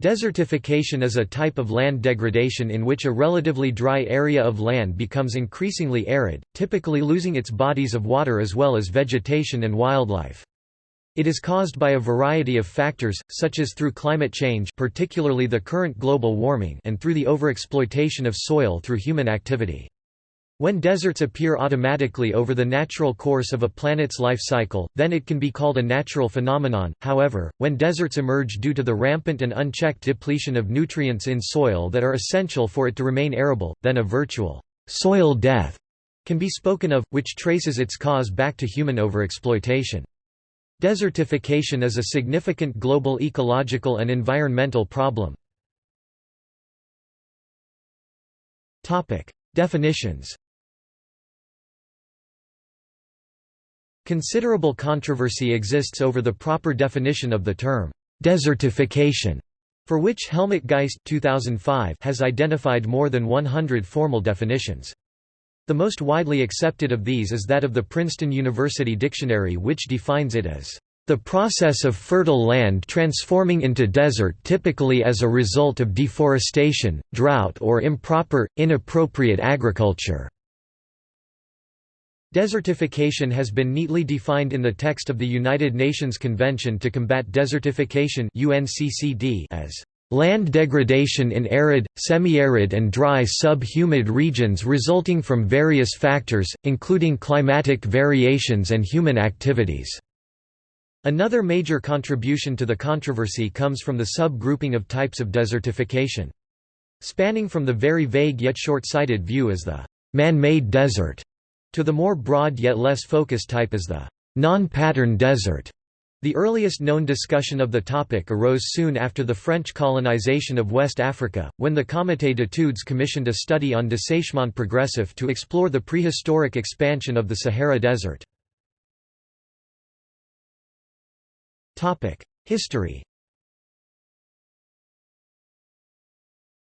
Desertification is a type of land degradation in which a relatively dry area of land becomes increasingly arid, typically losing its bodies of water as well as vegetation and wildlife. It is caused by a variety of factors, such as through climate change particularly the current global warming and through the overexploitation of soil through human activity. When deserts appear automatically over the natural course of a planet's life cycle, then it can be called a natural phenomenon. However, when deserts emerge due to the rampant and unchecked depletion of nutrients in soil that are essential for it to remain arable, then a virtual soil death can be spoken of, which traces its cause back to human overexploitation. Desertification is a significant global ecological and environmental problem. Definitions Considerable controversy exists over the proper definition of the term, desertification, for which Helmut Geist 2005 has identified more than 100 formal definitions. The most widely accepted of these is that of the Princeton University Dictionary which defines it as the process of fertile land transforming into desert typically as a result of deforestation, drought or improper, inappropriate agriculture. Desertification has been neatly defined in the text of the United Nations Convention to Combat Desertification as land degradation in arid, semi-arid and dry sub-humid regions resulting from various factors, including climatic variations and human activities." Another major contribution to the controversy comes from the sub-grouping of types of desertification. Spanning from the very vague yet short-sighted view as the man-made desert to the more broad yet less focused type is the non-pattern desert. The earliest known discussion of the topic arose soon after the French colonization of West Africa, when the Comité d'études commissioned a study on dessèchement progressif to explore the prehistoric expansion of the Sahara Desert. History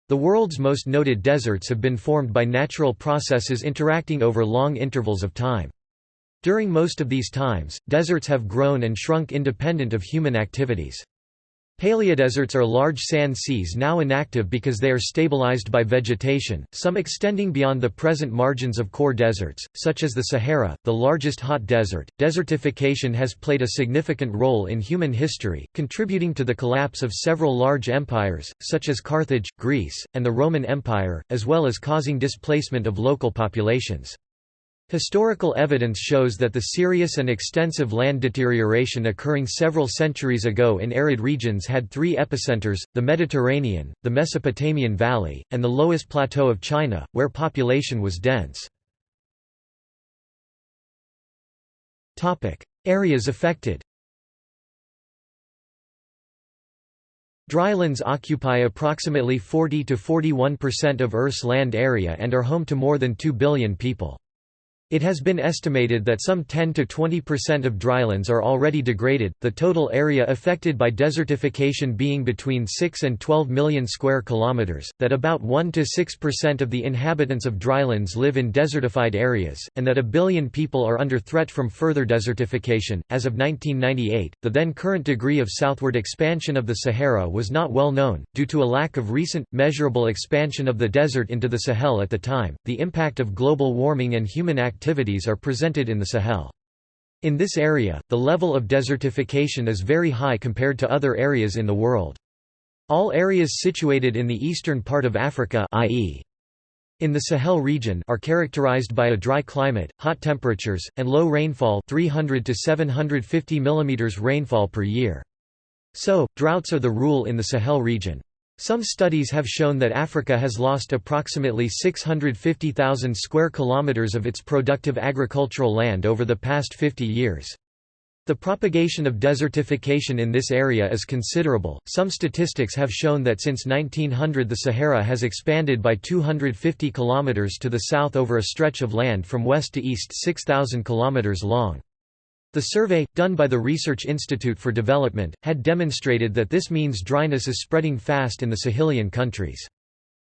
The world's most noted deserts have been formed by natural processes interacting over long intervals of time. During most of these times, deserts have grown and shrunk independent of human activities. Paleodeserts are large sand seas now inactive because they are stabilized by vegetation, some extending beyond the present margins of core deserts, such as the Sahara, the largest hot desert. Desertification has played a significant role in human history, contributing to the collapse of several large empires, such as Carthage, Greece, and the Roman Empire, as well as causing displacement of local populations. Historical evidence shows that the serious and extensive land deterioration occurring several centuries ago in arid regions had three epicenters, the Mediterranean, the Mesopotamian Valley, and the Loess Plateau of China, where population was dense. Areas affected Drylands occupy approximately 40 to 41% of Earth's land area and are home to more than 2 billion people. It has been estimated that some 10 to 20% of drylands are already degraded, the total area affected by desertification being between 6 and 12 million square kilometers, that about 1 to 6% of the inhabitants of drylands live in desertified areas, and that a billion people are under threat from further desertification. As of 1998, the then current degree of southward expansion of the Sahara was not well known, due to a lack of recent, measurable expansion of the desert into the Sahel at the time. The impact of global warming and human activity activities are presented in the Sahel. In this area, the level of desertification is very high compared to other areas in the world. All areas situated in the eastern part of Africa i.e. in the Sahel region are characterized by a dry climate, hot temperatures, and low rainfall 300 to 750 mm rainfall per year. So, droughts are the rule in the Sahel region. Some studies have shown that Africa has lost approximately 650,000 square kilometers of its productive agricultural land over the past 50 years. The propagation of desertification in this area is considerable. Some statistics have shown that since 1900 the Sahara has expanded by 250 kilometers to the south over a stretch of land from west to east 6000 kilometers long. The survey, done by the Research Institute for Development, had demonstrated that this means dryness is spreading fast in the Sahelian countries.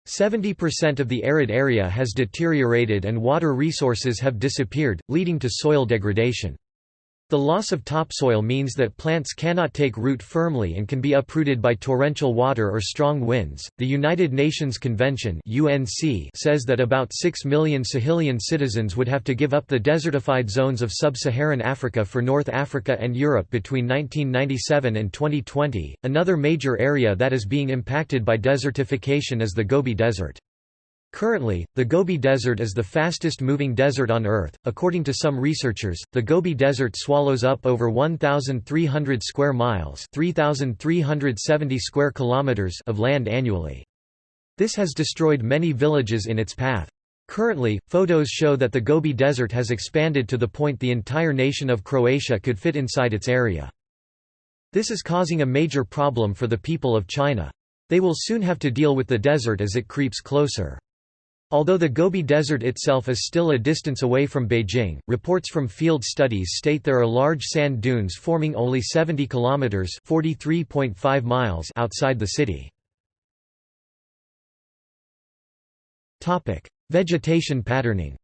70% of the arid area has deteriorated and water resources have disappeared, leading to soil degradation. The loss of topsoil means that plants cannot take root firmly and can be uprooted by torrential water or strong winds. The United Nations Convention (UNC) says that about 6 million Sahelian citizens would have to give up the desertified zones of sub-Saharan Africa for North Africa and Europe between 1997 and 2020. Another major area that is being impacted by desertification is the Gobi Desert. Currently, the Gobi Desert is the fastest moving desert on Earth. According to some researchers, the Gobi Desert swallows up over 1,300 square miles (3,370 square kilometers) of land annually. This has destroyed many villages in its path. Currently, photos show that the Gobi Desert has expanded to the point the entire nation of Croatia could fit inside its area. This is causing a major problem for the people of China. They will soon have to deal with the desert as it creeps closer. Although the Gobi Desert itself is still a distance away from Beijing, reports from field studies state there are large sand dunes forming only 70 kilometers (43.5 miles) outside the city. Topic: Vegetation patterning.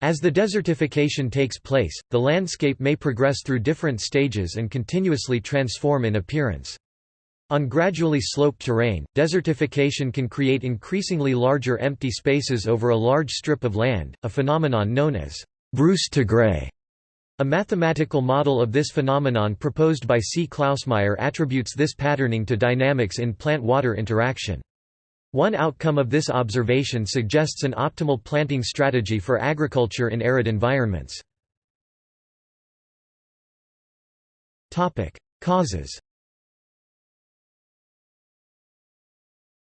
As the desertification takes place, the landscape may progress through different stages and continuously transform in appearance. On gradually sloped terrain, desertification can create increasingly larger empty spaces over a large strip of land, a phenomenon known as brousse tigrée. A mathematical model of this phenomenon proposed by C. Klausmeier attributes this patterning to dynamics in plant-water interaction. One outcome of this observation suggests an optimal planting strategy for agriculture in arid environments. Causes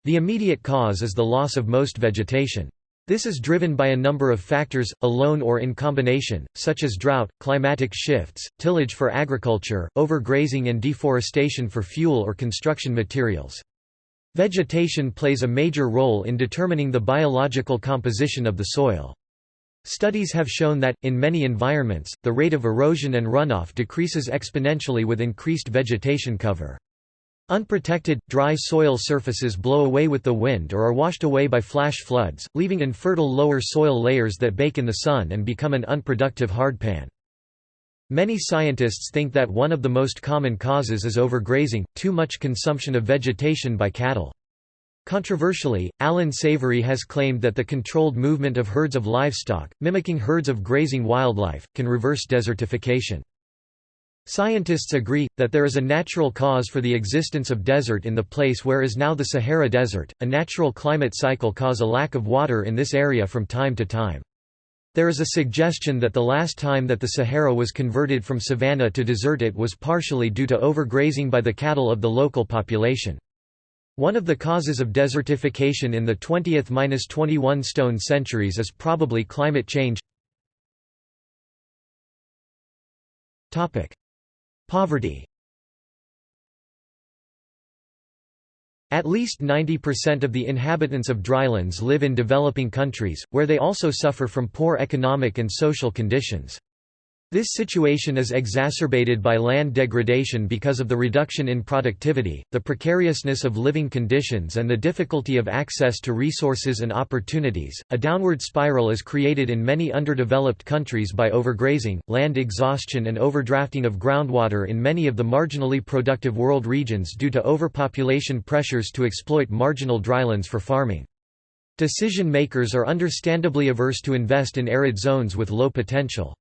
The immediate cause is the loss of most vegetation. This is driven by a number of factors, alone or in combination, such as drought, climatic shifts, tillage for agriculture, overgrazing and deforestation for fuel or construction materials. Vegetation plays a major role in determining the biological composition of the soil. Studies have shown that, in many environments, the rate of erosion and runoff decreases exponentially with increased vegetation cover. Unprotected, dry soil surfaces blow away with the wind or are washed away by flash floods, leaving infertile lower soil layers that bake in the sun and become an unproductive hardpan. Many scientists think that one of the most common causes is overgrazing, too much consumption of vegetation by cattle. Controversially, Alan Savory has claimed that the controlled movement of herds of livestock, mimicking herds of grazing wildlife, can reverse desertification. Scientists agree, that there is a natural cause for the existence of desert in the place where is now the Sahara Desert. A natural climate cycle cause a lack of water in this area from time to time. There is a suggestion that the last time that the Sahara was converted from savanna to desert it was partially due to overgrazing by the cattle of the local population. One of the causes of desertification in the 20th–21 stone centuries is probably climate change. Poverty At least 90% of the inhabitants of drylands live in developing countries, where they also suffer from poor economic and social conditions. This situation is exacerbated by land degradation because of the reduction in productivity, the precariousness of living conditions, and the difficulty of access to resources and opportunities. A downward spiral is created in many underdeveloped countries by overgrazing, land exhaustion, and overdrafting of groundwater in many of the marginally productive world regions due to overpopulation pressures to exploit marginal drylands for farming. Decision makers are understandably averse to invest in arid zones with low potential.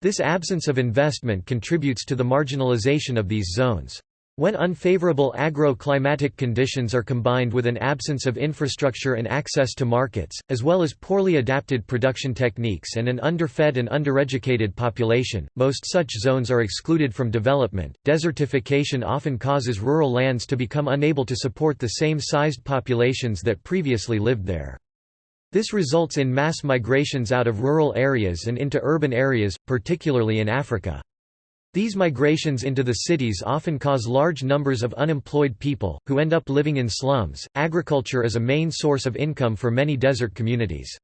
This absence of investment contributes to the marginalization of these zones. When unfavorable agro-climatic conditions are combined with an absence of infrastructure and access to markets, as well as poorly adapted production techniques and an underfed and undereducated population, most such zones are excluded from development. Desertification often causes rural lands to become unable to support the same sized populations that previously lived there. This results in mass migrations out of rural areas and into urban areas, particularly in Africa. These migrations into the cities often cause large numbers of unemployed people, who end up living in slums. Agriculture is a main source of income for many desert communities.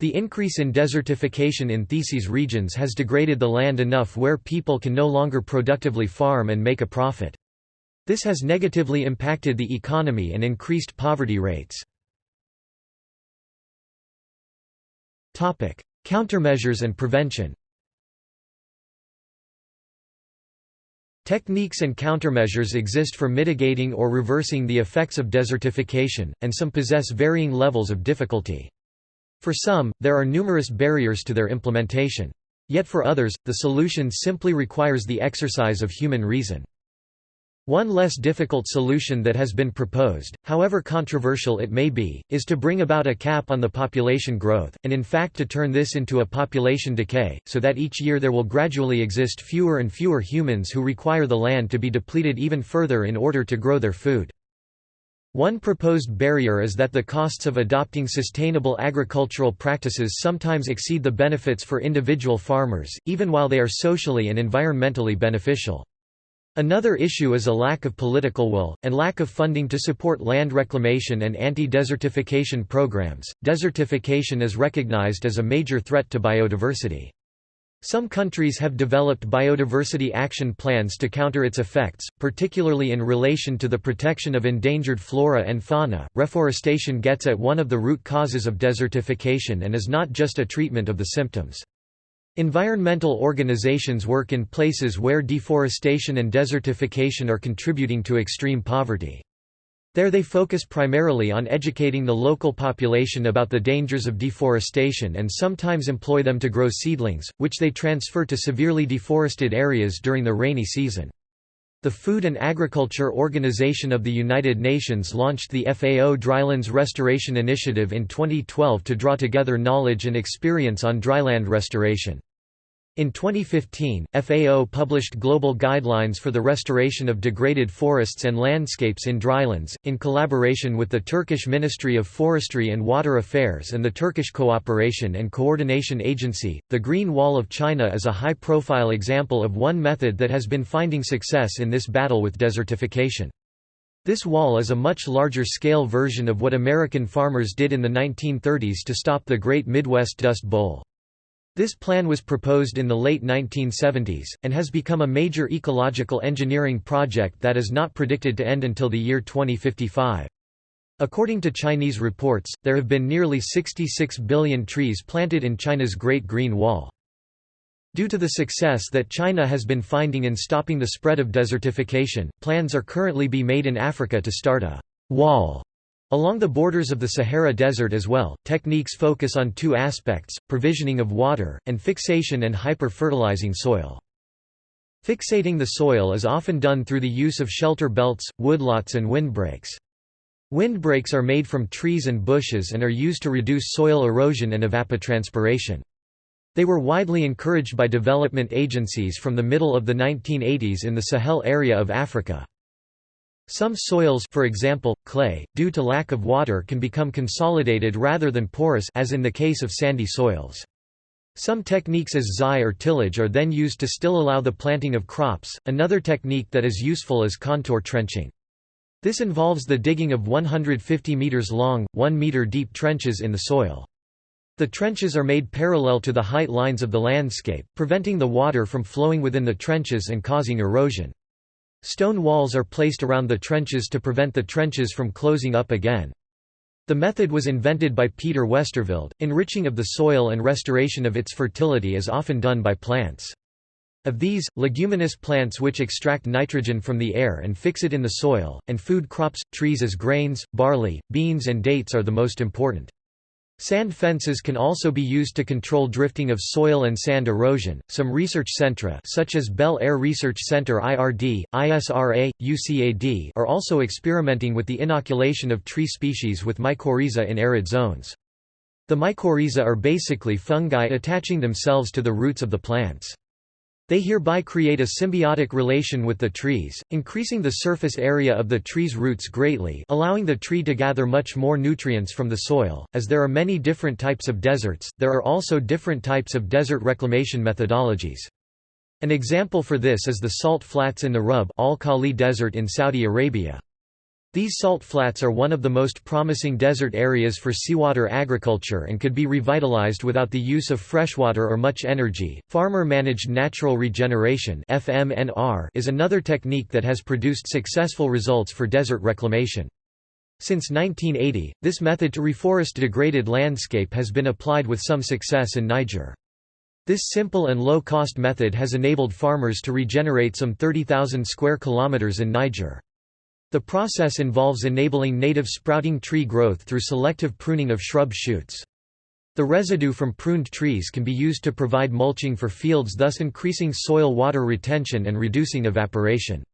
The increase in desertification in Theses regions has degraded the land enough where people can no longer productively farm and make a profit. This has negatively impacted the economy and increased poverty rates. Countermeasures and prevention Techniques and countermeasures exist for mitigating or reversing the effects of desertification, and some possess varying levels of difficulty. For some, there are numerous barriers to their implementation. Yet for others, the solution simply requires the exercise of human reason. One less difficult solution that has been proposed, however controversial it may be, is to bring about a cap on the population growth, and in fact to turn this into a population decay, so that each year there will gradually exist fewer and fewer humans who require the land to be depleted even further in order to grow their food. One proposed barrier is that the costs of adopting sustainable agricultural practices sometimes exceed the benefits for individual farmers, even while they are socially and environmentally beneficial. Another issue is a lack of political will, and lack of funding to support land reclamation and anti-desertification programs. Desertification is recognized as a major threat to biodiversity. Some countries have developed biodiversity action plans to counter its effects, particularly in relation to the protection of endangered flora and fauna. Reforestation gets at one of the root causes of desertification and is not just a treatment of the symptoms. Environmental organizations work in places where deforestation and desertification are contributing to extreme poverty. There they focus primarily on educating the local population about the dangers of deforestation and sometimes employ them to grow seedlings, which they transfer to severely deforested areas during the rainy season. The Food and Agriculture Organization of the United Nations launched the FAO Drylands Restoration Initiative in 2012 to draw together knowledge and experience on dryland restoration. In 2015, FAO published global guidelines for the restoration of degraded forests and landscapes in drylands, in collaboration with the Turkish Ministry of Forestry and Water Affairs and the Turkish Cooperation and Coordination Agency. The Green Wall of China is a high profile example of one method that has been finding success in this battle with desertification. This wall is a much larger scale version of what American farmers did in the 1930s to stop the Great Midwest Dust Bowl. This plan was proposed in the late 1970s, and has become a major ecological engineering project that is not predicted to end until the year 2055. According to Chinese reports, there have been nearly 66 billion trees planted in China's Great Green Wall. Due to the success that China has been finding in stopping the spread of desertification, plans are currently be made in Africa to start a wall Along the borders of the Sahara Desert as well, techniques focus on two aspects, provisioning of water, and fixation and hyper-fertilizing soil. Fixating the soil is often done through the use of shelter belts, woodlots and windbreaks. Windbreaks are made from trees and bushes and are used to reduce soil erosion and evapotranspiration. They were widely encouraged by development agencies from the middle of the 1980s in the Sahel area of Africa. Some soils for example, clay, due to lack of water can become consolidated rather than porous as in the case of sandy soils. Some techniques as zai or tillage are then used to still allow the planting of crops. Another technique that is useful is contour trenching. This involves the digging of 150 meters long, 1 meter deep trenches in the soil. The trenches are made parallel to the height lines of the landscape, preventing the water from flowing within the trenches and causing erosion. Stone walls are placed around the trenches to prevent the trenches from closing up again. The method was invented by Peter Westerveld. Enriching of the soil and restoration of its fertility is often done by plants. Of these, leguminous plants which extract nitrogen from the air and fix it in the soil, and food crops, trees as grains, barley, beans and dates are the most important. Sand fences can also be used to control drifting of soil and sand erosion. Some research centra, such as Bel Air Research Center IRD, ISRA, UCAD, are also experimenting with the inoculation of tree species with mycorrhiza in arid zones. The mycorrhiza are basically fungi attaching themselves to the roots of the plants. They hereby create a symbiotic relation with the trees, increasing the surface area of the tree's roots greatly allowing the tree to gather much more nutrients from the soil. As there are many different types of deserts, there are also different types of desert reclamation methodologies. An example for this is the salt flats in the Rub al-Khali Desert in Saudi Arabia. These salt flats are one of the most promising desert areas for seawater agriculture and could be revitalized without the use of freshwater or much energy. Farmer managed natural regeneration (FMNR) is another technique that has produced successful results for desert reclamation. Since 1980, this method to reforest degraded landscape has been applied with some success in Niger. This simple and low-cost method has enabled farmers to regenerate some 30,000 square kilometers in Niger. The process involves enabling native sprouting tree growth through selective pruning of shrub shoots. The residue from pruned trees can be used to provide mulching for fields thus increasing soil water retention and reducing evaporation.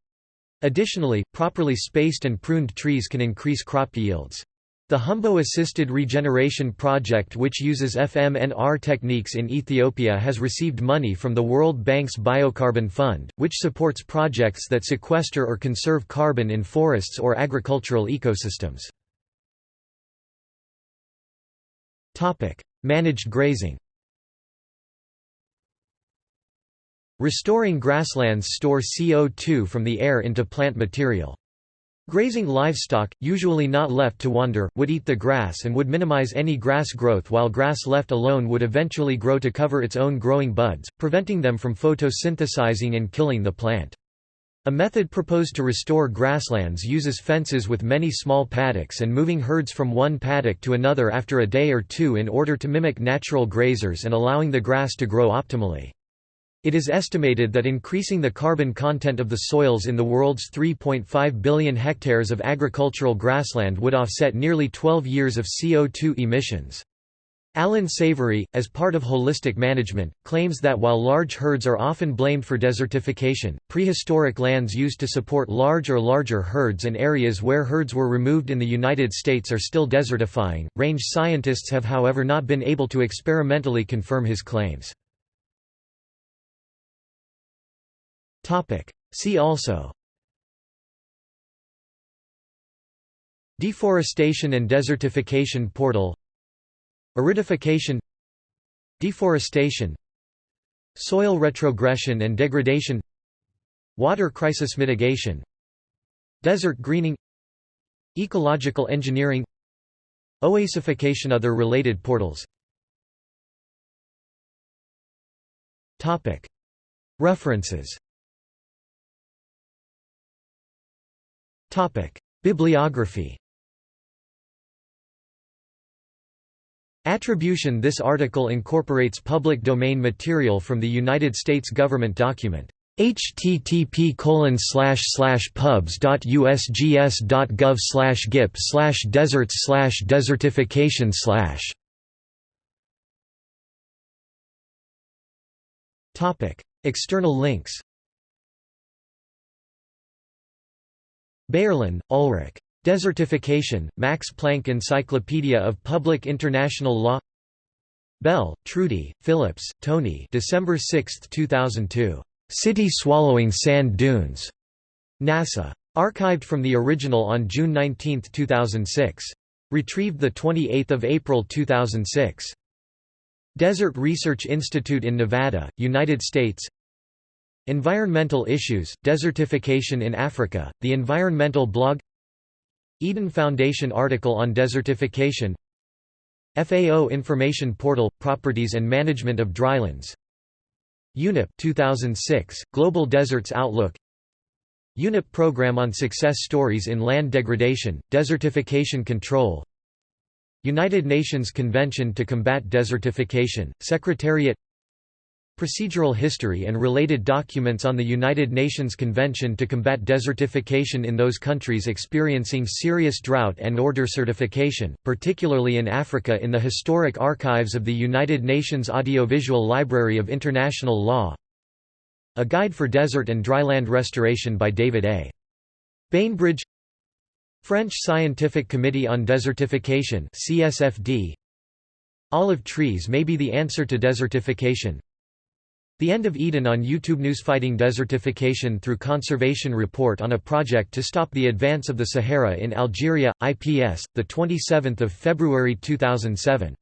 Additionally, properly spaced and pruned trees can increase crop yields. The Humbo Assisted Regeneration Project which uses FMNR techniques in Ethiopia has received money from the World Bank's Biocarbon Fund, which supports projects that sequester or conserve carbon in forests or agricultural ecosystems. Managed grazing Restoring grasslands store CO2 from the air into plant material. Grazing livestock, usually not left to wander, would eat the grass and would minimize any grass growth while grass left alone would eventually grow to cover its own growing buds, preventing them from photosynthesizing and killing the plant. A method proposed to restore grasslands uses fences with many small paddocks and moving herds from one paddock to another after a day or two in order to mimic natural grazers and allowing the grass to grow optimally. It is estimated that increasing the carbon content of the soils in the world's 3.5 billion hectares of agricultural grassland would offset nearly 12 years of CO2 emissions. Alan Savory, as part of holistic management, claims that while large herds are often blamed for desertification, prehistoric lands used to support large or larger herds and areas where herds were removed in the United States are still desertifying. Range scientists have however not been able to experimentally confirm his claims. See also. Deforestation and desertification portal. Aridification. Deforestation. Soil retrogression and degradation. Water crisis mitigation. Desert greening. Ecological engineering. Oasification Other related portals. References Bibliography. Attribution This article incorporates public domain material from the United States government document. http pubs.usgs.gov gip deserts desertification External links Beyerlin, Ulrich. Desertification, Max Planck Encyclopedia of Public International Law Bell, Trudy, Phillips, Tony December 6, 2002. City Swallowing Sand Dunes. NASA. Archived from the original on June 19, 2006. Retrieved 28 April 2006. Desert Research Institute in Nevada, United States Environmental issues, desertification in Africa, the environmental blog Eden Foundation article on desertification FAO Information Portal – Properties and Management of Drylands UNEP 2006, Global Deserts Outlook UNEP Program on Success Stories in Land Degradation, Desertification Control United Nations Convention to Combat Desertification, Secretariat Procedural history and related documents on the United Nations Convention to Combat Desertification in those countries experiencing serious drought and or desertification, particularly in Africa in the historic archives of the United Nations Audiovisual Library of International Law. A Guide for Desert and Dryland Restoration by David A. Bainbridge French Scientific Committee on Desertification CSFD Olive trees may be the answer to desertification the End of Eden on YouTube News fighting desertification through conservation report on a project to stop the advance of the Sahara in Algeria IPS the 27th of February 2007